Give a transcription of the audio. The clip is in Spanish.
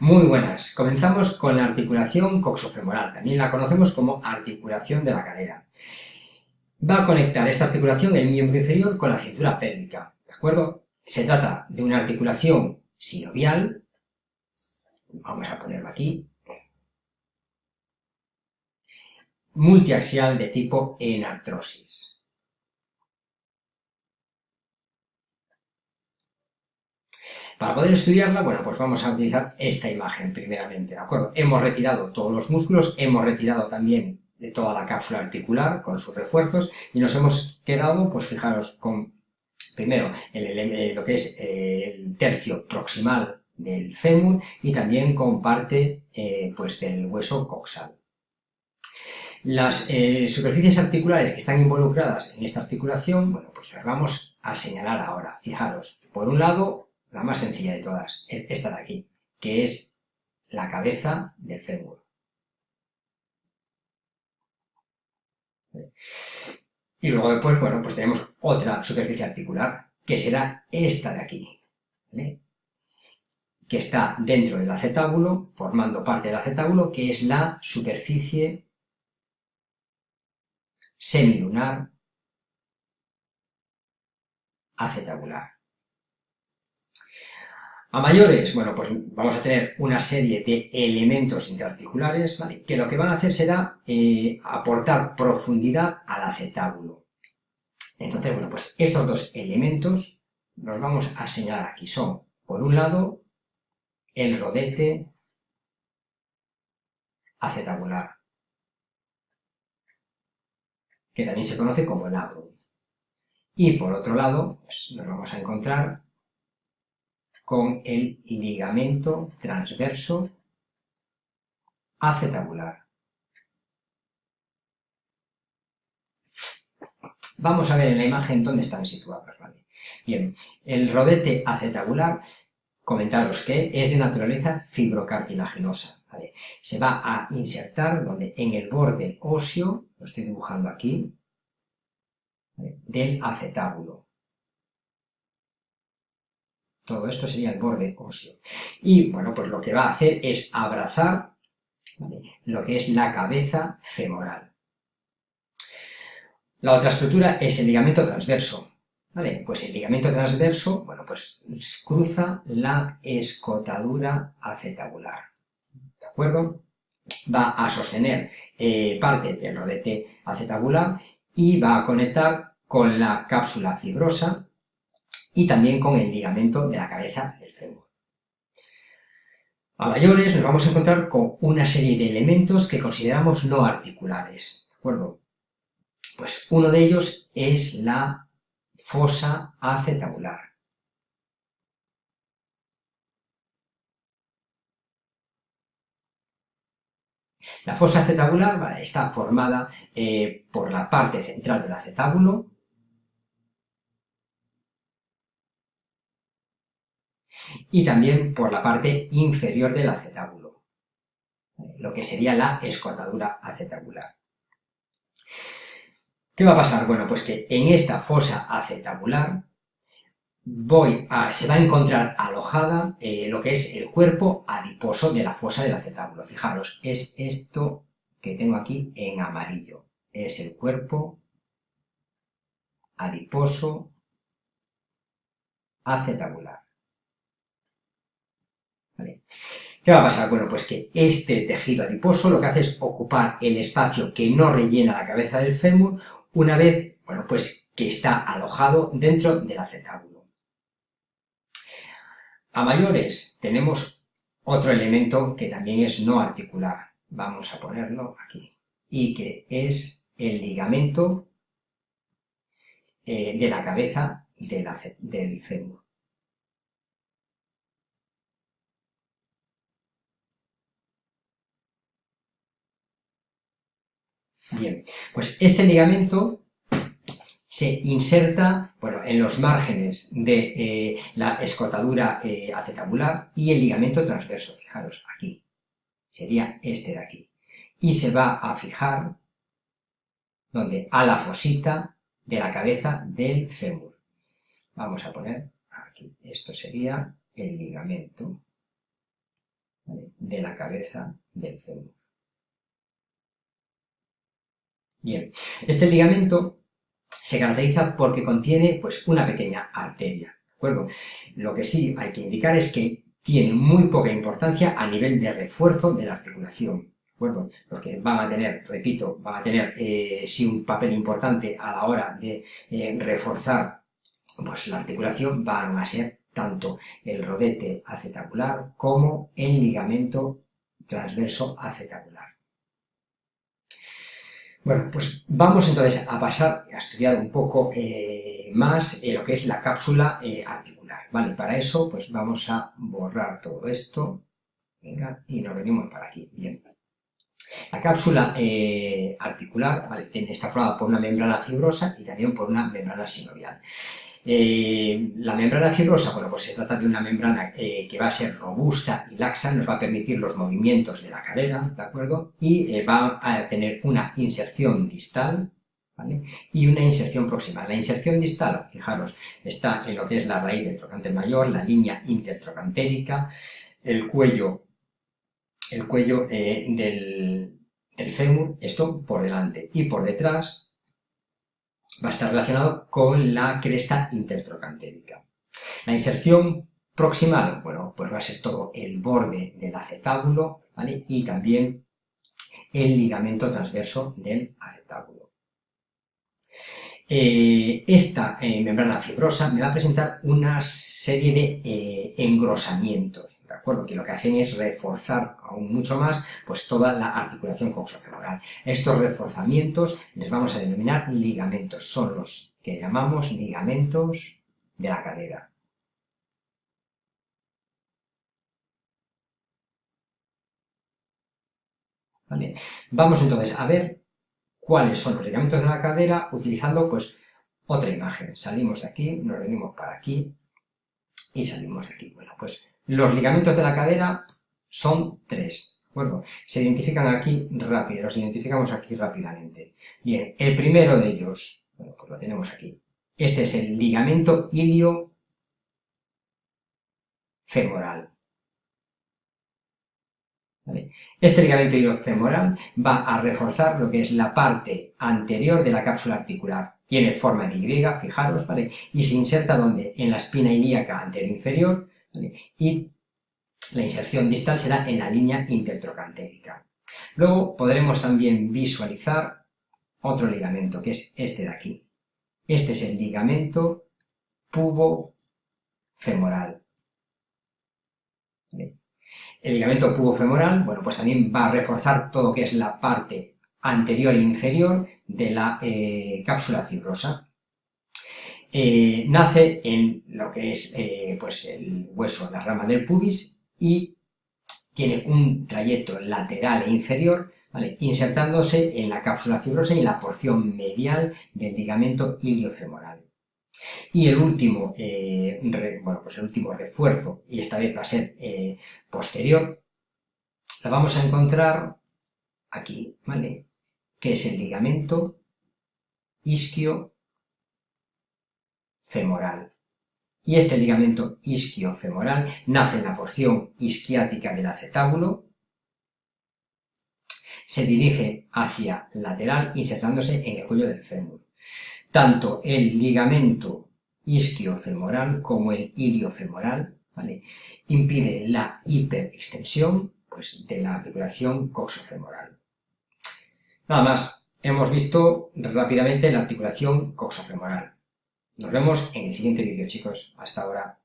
Muy buenas. Comenzamos con la articulación coxofemoral, también la conocemos como articulación de la cadera. Va a conectar esta articulación el miembro inferior con la cintura pélvica, ¿de acuerdo? Se trata de una articulación sinovial, vamos a ponerlo aquí, multiaxial de tipo enartrosis. Para poder estudiarla, bueno, pues vamos a utilizar esta imagen primeramente, ¿de acuerdo? Hemos retirado todos los músculos, hemos retirado también de toda la cápsula articular con sus refuerzos y nos hemos quedado, pues fijaros, con primero eh, lo que es eh, el tercio proximal del fémur y también con parte eh, pues del hueso coxal. Las superficies articulares que están involucradas en esta articulación, bueno, pues las vamos a señalar ahora. Fijaros, por un lado, la más sencilla de todas, es esta de aquí, que es la cabeza del fémur. Y luego después, bueno, pues tenemos otra superficie articular, que será esta de aquí, que está dentro del acetábulo, formando parte del acetábulo, que es la superficie semilunar acetabular. A mayores, bueno, pues vamos a tener una serie de elementos interarticulares. Que lo que van a hacer será eh, aportar profundidad al acetábulo. Entonces, bueno, pues estos dos elementos los vamos a señalar aquí. Son, por un lado, el rodete acetabular, que también se conoce como labrum. Y por otro lado, pues nos vamos a encontrar con el ligamento transverso acetabular. Vamos a ver en la imagen dónde están situados, ¿vale? Bien, el rodete acetabular, comentaros que es de naturaleza fibrocartilaginosa, ¿vale? Se va a insertar donde en el borde óseo, lo estoy dibujando aquí, del acetábulo. Todo esto sería el borde óseo. Y, bueno, pues lo que va a hacer es abrazar lo que es la cabeza femoral. La otra estructura es el ligamento transverso. ¿Vale? Pues el ligamento transverso, bueno, pues cruza la escotadura acetabular. ¿De acuerdo? Va a sostener eh, parte del rodete acetabular y va a conectar con la cápsula fibrosa y también con el ligamento de la cabeza del fémur. A mayores nos vamos a encontrar con una serie de elementos que consideramos no articulares, ¿de acuerdo? Pues uno de ellos es la fosa acetabular. La fosa acetabular está formada eh, por la parte central del acetábulo, y también por la parte inferior del acetábulo, lo que sería la escotadura acetabular. ¿Qué va a pasar? Bueno, pues que en esta fosa acetabular voy a, se va a encontrar alojada eh, lo que es el cuerpo adiposo de la fosa del acetábulo. Fijaros, es esto que tengo aquí en amarillo. Es el cuerpo adiposo acetabular. ¿Qué va a pasar? Bueno, pues que este tejido adiposo lo que hace es ocupar el espacio que no rellena la cabeza del fémur una vez, bueno, pues que está alojado dentro del acetábulo. A mayores tenemos otro elemento que también es no articular, vamos a ponerlo aquí, y que es el ligamento eh, de la cabeza del fémur. Bien, pues este ligamento se inserta bueno, en los márgenes de eh, la escotadura eh, acetabular y el ligamento transverso, fijaros, aquí, sería este de aquí, y se va a fijar donde a la fosita de la cabeza del fémur. Vamos a poner aquí, esto sería el ligamento de la cabeza del fémur. Bien, este ligamento se caracteriza porque contiene pues, una pequeña arteria, ¿de acuerdo? Lo que sí hay que indicar es que tiene muy poca importancia a nivel de refuerzo de la articulación, ¿de acuerdo? Los que van a tener, repito, van a tener eh, sí un papel importante a la hora de eh, reforzar pues, la articulación van a ser tanto el rodete acetabular como el ligamento transverso acetabular. Bueno, pues vamos entonces a pasar a estudiar un poco eh, más eh, lo que es la cápsula eh, articular, ¿vale? Para eso, pues vamos a borrar todo esto, venga, y nos venimos para aquí, bien. La cápsula articular, ¿vale? Está formada por una membrana fibrosa y también por una membrana sinovial. Eh, la membrana fibrosa, bueno, pues se trata de una membrana eh, que va a ser robusta y laxa, nos va a permitir los movimientos de la cadera, ¿de acuerdo? Y eh, va a tener una inserción distal, ¿vale? Y una inserción proximal. La inserción distal, fijaros, está en lo que es la raíz del trocánter mayor, la línea intertrocantérica, el cuello, el cuello del, del fémur, esto por delante, y por detrás va a estar relacionado con la cresta intertrocantérica. La inserción proximal, bueno, pues va a ser todo el borde del acetábulo, ¿vale? Y también el ligamento transverso del acetábulo. Eh, esta eh, membrana fibrosa me va a presentar una serie de eh, engrosamientos, ¿de acuerdo? Que lo que hacen es reforzar aún mucho más pues toda la articulación coxofemoral. Estos reforzamientos les vamos a denominar ligamentos, son los que llamamos ligamentos de la cadera. Vamos entonces a ver cuáles son los ligamentos de la cadera utilizando pues otra imagen. Salimos de aquí, nos venimos para aquí y salimos de aquí. Bueno, pues los ligamentos de la cadera son tres. Se identifican aquí rápido, los identificamos aquí rápidamente. Bien, el primero de ellos, bueno, pues lo tenemos aquí. Este es el ligamento ilio femoral. Este ligamento iliofemoral va a reforzar lo que es la parte anterior de la cápsula articular. Tiene forma de Y, fijaros, ¿vale? Y se inserta donde? En la espina ilíaca anterior-inferior, Y la inserción distal será en la línea intertrocantérica. Luego podremos también visualizar otro ligamento, que es este de aquí. Este es el ligamento pubofemoral. ¿Vale? El ligamento pubofemoral, bueno, pues también va a reforzar todo lo que es la parte anterior e inferior de la eh, cápsula fibrosa. Eh, nace en lo que es eh, pues el hueso, la rama del pubis y tiene un trayecto lateral e inferior, ¿vale? insertándose en la cápsula fibrosa y en la porción medial del ligamento iliofemoral. Y el último, eh, bueno, pues el último refuerzo, y esta vez va a ser eh, posterior, la vamos a encontrar aquí, ¿vale? Que es el ligamento isquio femoral. Y este ligamento isquio-femoral nace en la porción isquiática del acetábulo, se dirige hacia lateral insertándose en el cuello del fémur. Tanto el ligamento isquiofemoral como el iliofemoral ¿vale? impide la hiperextensión pues, de la articulación coxofemoral. Nada más, hemos visto rápidamente la articulación coxofemoral. Nos vemos en el siguiente vídeo, chicos. Hasta ahora.